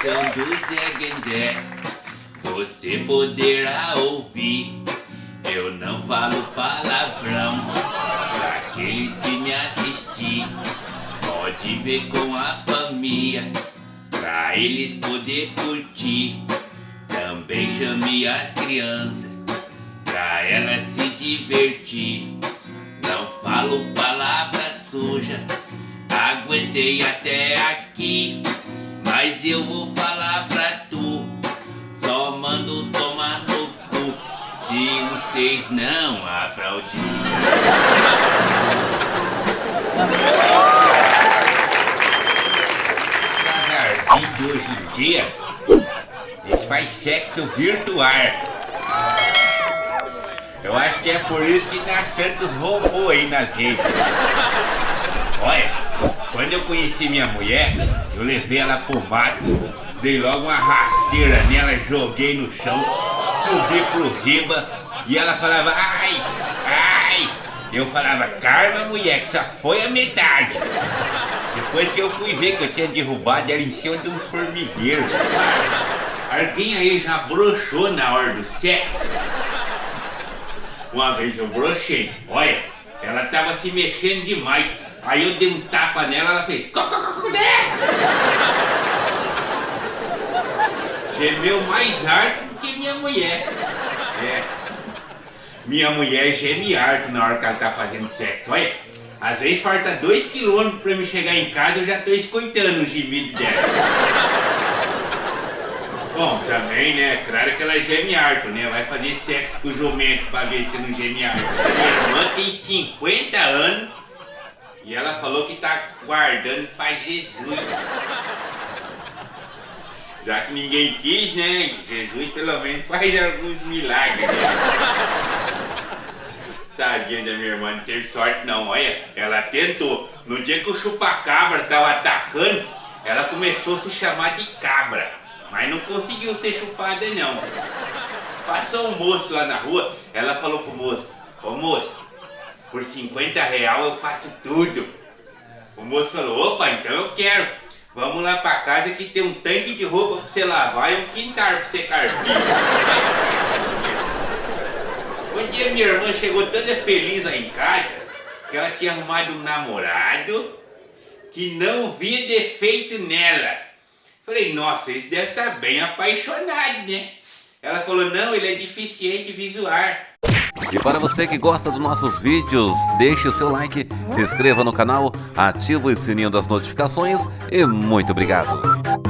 do Zé Você poderá ouvir Eu não falo palavrão. Pra aqueles que me assistir Pode ver com a família. Pra eles poder curtir Também chame as crianças. Pra elas se divertir Não falo palavra suja. Aguentei até aqui. Mas eu vou falar pra tu, só mando tomar no cu. Se vocês não aplaudirem. Casarzinho de hoje em dia, eles fazem sexo virtual. Eu acho que é por isso que nasce tantos robôs aí nas redes. Olha, quando eu conheci minha mulher, eu levei ela pro mato, dei logo uma rasteira nela, joguei no chão, subi pro riba e ela falava, ai, ai. Eu falava, calma mulher, que só foi a metade. Depois que eu fui ver que eu tinha derrubado ela em cima de um formigueiro. Alguém aí já broxou na hora do sexo? Uma vez eu brochei, olha, ela tava se mexendo demais. Aí eu dei um tapa nela, ela fez. Gemeu mais alto que minha mulher. É. Minha mulher geme alto na hora que ela tá fazendo sexo. Olha, às vezes falta dois quilômetros pra me chegar em casa, eu já tô escutando o gemido dela. Bom, também, né? Claro que ela geme alto, né? Vai fazer sexo com o jumento pra ver se não geme alto. Minha irmã tem 50 anos e ela falou que tá guardando pra Jesus. Já que ninguém quis, né? Jesus pelo menos faz alguns milagres. Tadinha da minha irmã, não teve sorte não, olha. Ela tentou. No dia que o chupacabra tava atacando, ela começou a se chamar de cabra. Mas não conseguiu ser chupada não. Passou um moço lá na rua, ela falou pro moço, ô moço, por 50 real eu faço tudo. O moço falou, opa, então eu quero. Vamos lá pra casa que tem um tanque de roupa pra você lavar e um quintal pra você carpir. um dia minha irmã chegou toda feliz lá em casa, que ela tinha arrumado um namorado que não via defeito nela. Falei, nossa, esse deve estar tá bem apaixonado, né? Ela falou, não, ele é deficiente visual. E para você que gosta dos nossos vídeos, deixe o seu like, se inscreva no canal, ative o sininho das notificações e muito obrigado.